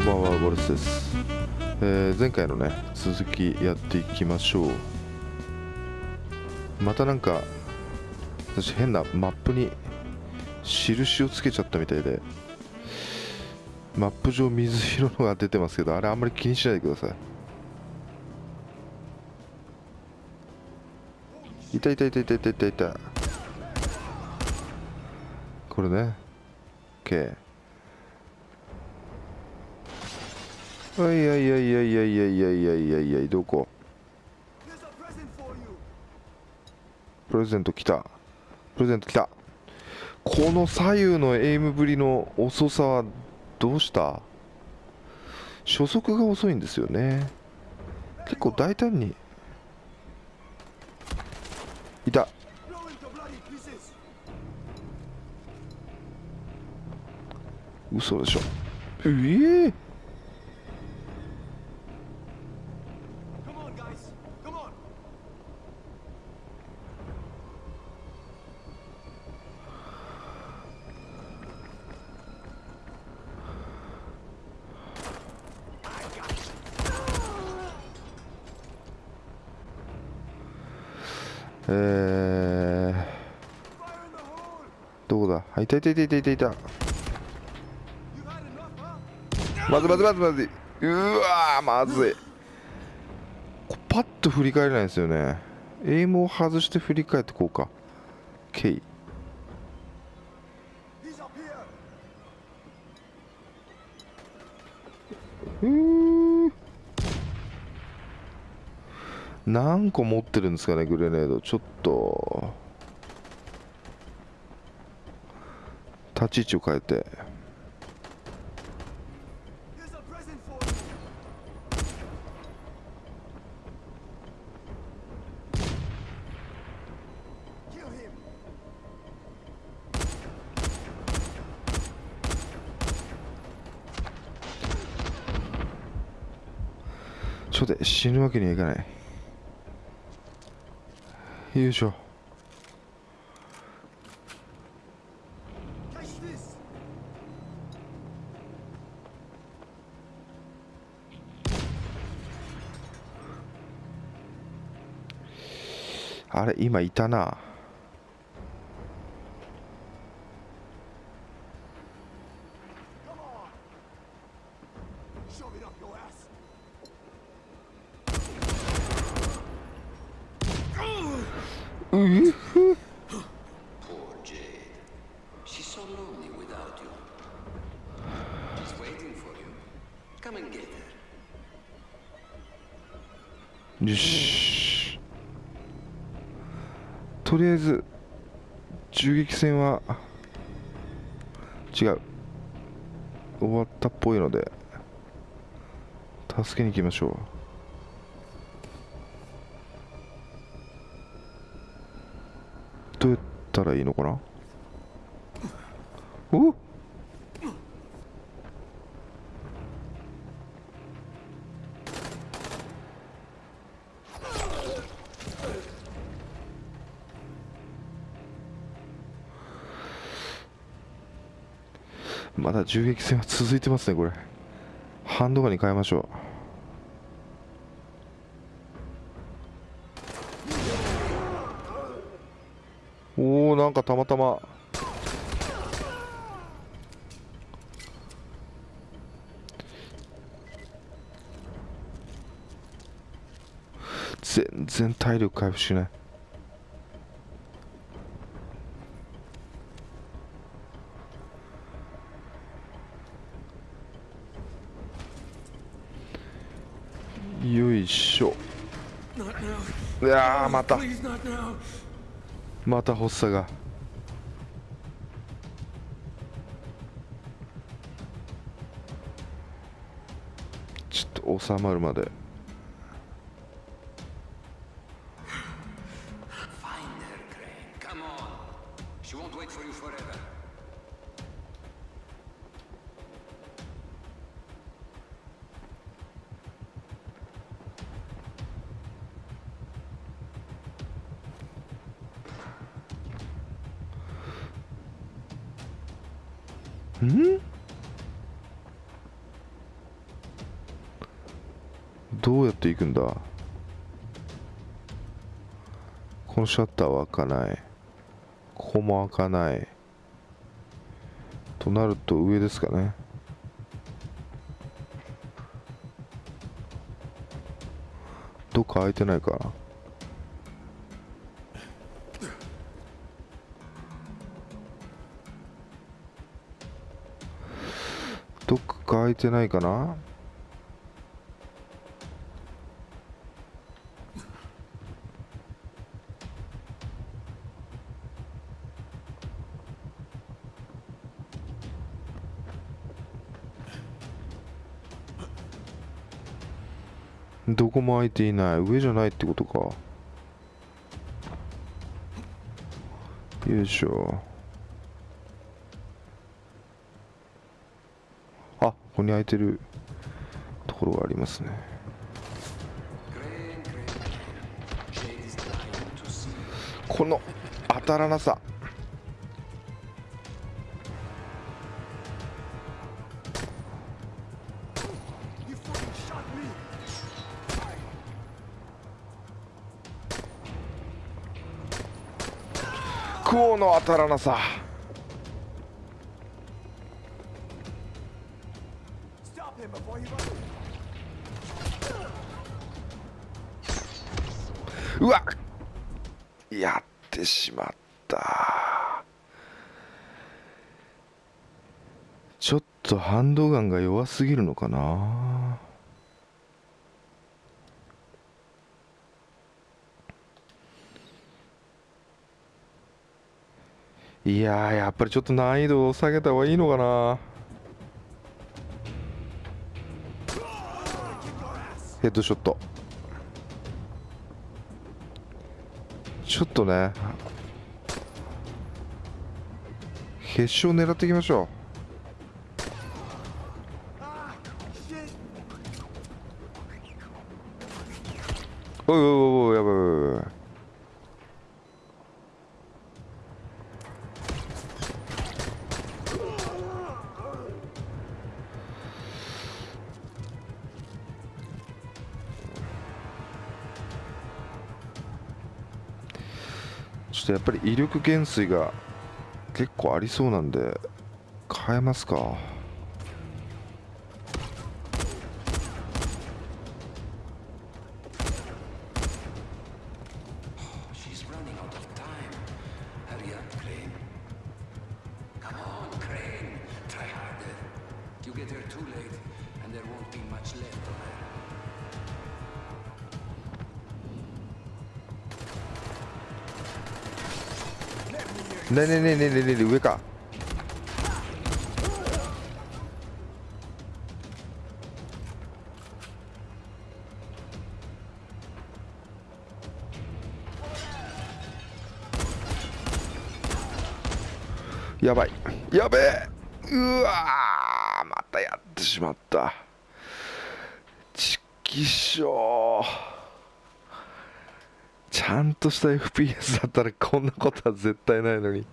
こんばんはボルスです、えー前回のね続きやっていきましょう。またなんか私変なマップに印をつけちゃったみたいでマップ上水色のが出てますけどあれあんまり気にしないでください。いたいたいたいたいたいたい。たこれね OK いおいおいおいおいおいおいおいおいおいどこプレゼント来たプレゼント来たこの左右のエイムぶりの遅さはどうした初速が遅いんですよね結構大胆にいた嘘でしょええ Come えー、どこだ？あいたいたいたいたいたいた。まずまずまずまず。いうわまずい。こパッと振り返れないんですよね。エイムを外して振り返ってこうか。K うー。何個持ってるんですかねグレネード。ちょっと。立ち位置を変えて。ちょっと死ぬわけにはいかない。よいしょ。あれ今いたな。よしとりあえず銃撃戦は違う終わったっぽいので助けに行きましょうどうやったらいいのかなおっまだ銃撃戦は続いてますねこれ。ハンドガンに変えましょう。おおなんかたまたま。全然体力回復しないよいしょ.いやーまた.また発作がちょっと収まるまでん？どうやって行くんだ？このシャッターは開かない。ここも開かない。となると上ですかね。どっか開いてないかな。どっか開いてないかな？どこも開いていない。上じゃないってことか。よいしょあここに空いてるところがありますね。この当たらなさ。クオの当たらなさ。Stop him before he runs. うわやってしまった。ちょっとハンドガンが弱すぎるのかな。いややっぱりちょっと難易度を下げた方がいいのかな。ヘッドショット。ちょっとね決勝狙っていきましょう。おいおいおいおいやばいやばいやばい。ちょっとやっぱり威力減衰が結構ありそうなんで変えますか？ねえねねねねね上か。やばい。やべえ。うわーまたやってしまった。ちきしょうちゃんとした FPS だったらこんなことは絶対ないのに。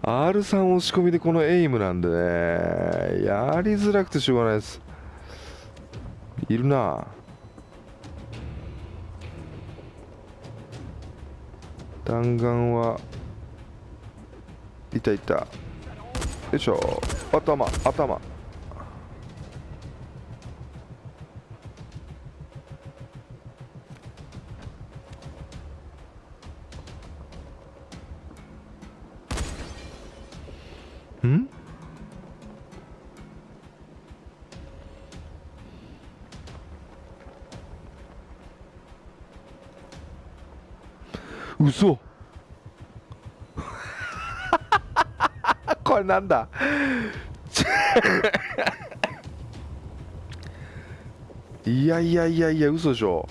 R3 押し込みでこのエイムなんでね。やりづらくてしょうがないです。いるな。弾丸はいたいた。よいしょ。頭頭。ん？嘘。これなんだ？いやいやいやいや嘘でしょ。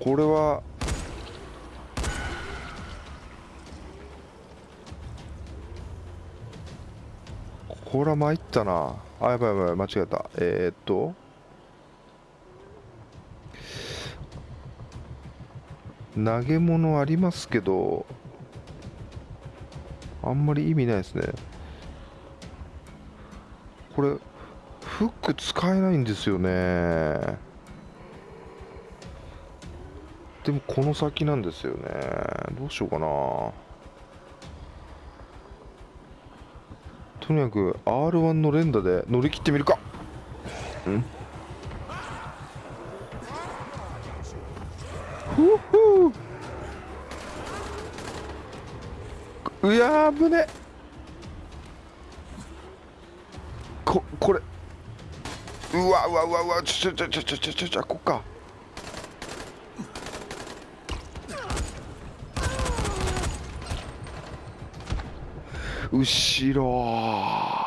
これはこれは参ったな。あ、やばいやばい、間違えた。えー、っと。投げ物ありますけど、あんまり意味ないですね。これ、フック使えないんですよね。でもこの先なんですよね。どうしようかな。とにかく R1 の連打で乗り切ってみるか。うん。ふうふうやー危ね。ここれ。うわうわうわうわ。ちょちょちょちょちょちょちょこっか。後ろ。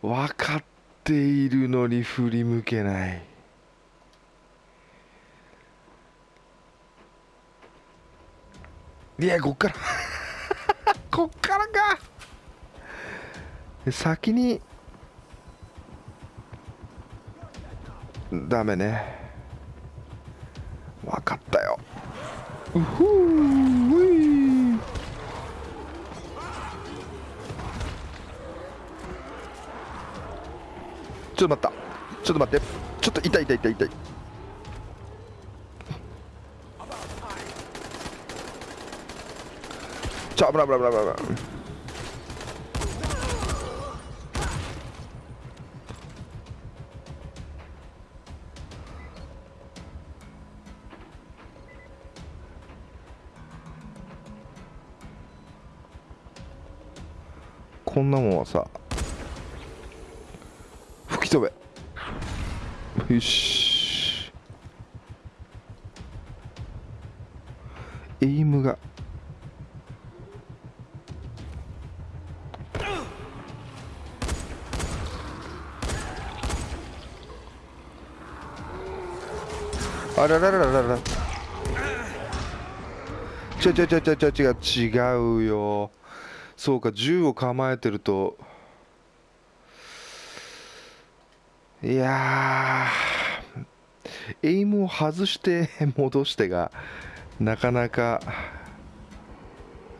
分かっているのに振り向けない。いやこっから。こっからか。先に。ダメね。分かったよ。うふうちょっと待った。ちょっと待って。ちょっと痛い痛い痛い痛い。ちょ危ない危ない危ない危ない。こんなもんはさき飛べよし。エイムが。あらららららら。違う違う違う違う違う違うよ。そうか銃を構えてると。いやエイムを外して戻してがなかなか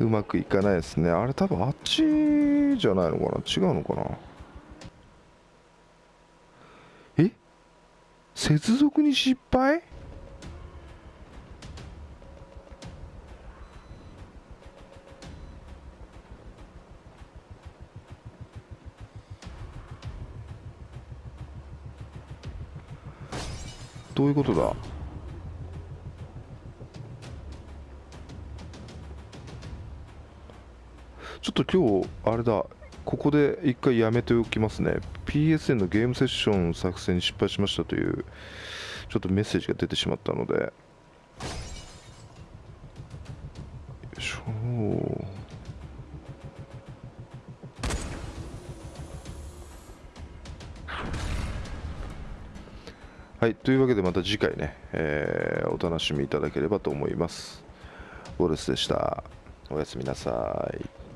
うまくいかないですね。あれ多分あっちじゃないのかな？違うのかな？え？接続に失敗？どういうことだ？ちょっと今日あれだ。ここで一回やめておきますね。PSN のゲームセッション作成に失敗しましたというちょっとメッセージが出てしまったので。よいしょ。はい、というわけでまた次回ね、えーお楽しみいただければと思います。ウォレスでした。おやすみなさい。